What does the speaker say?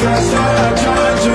just trying to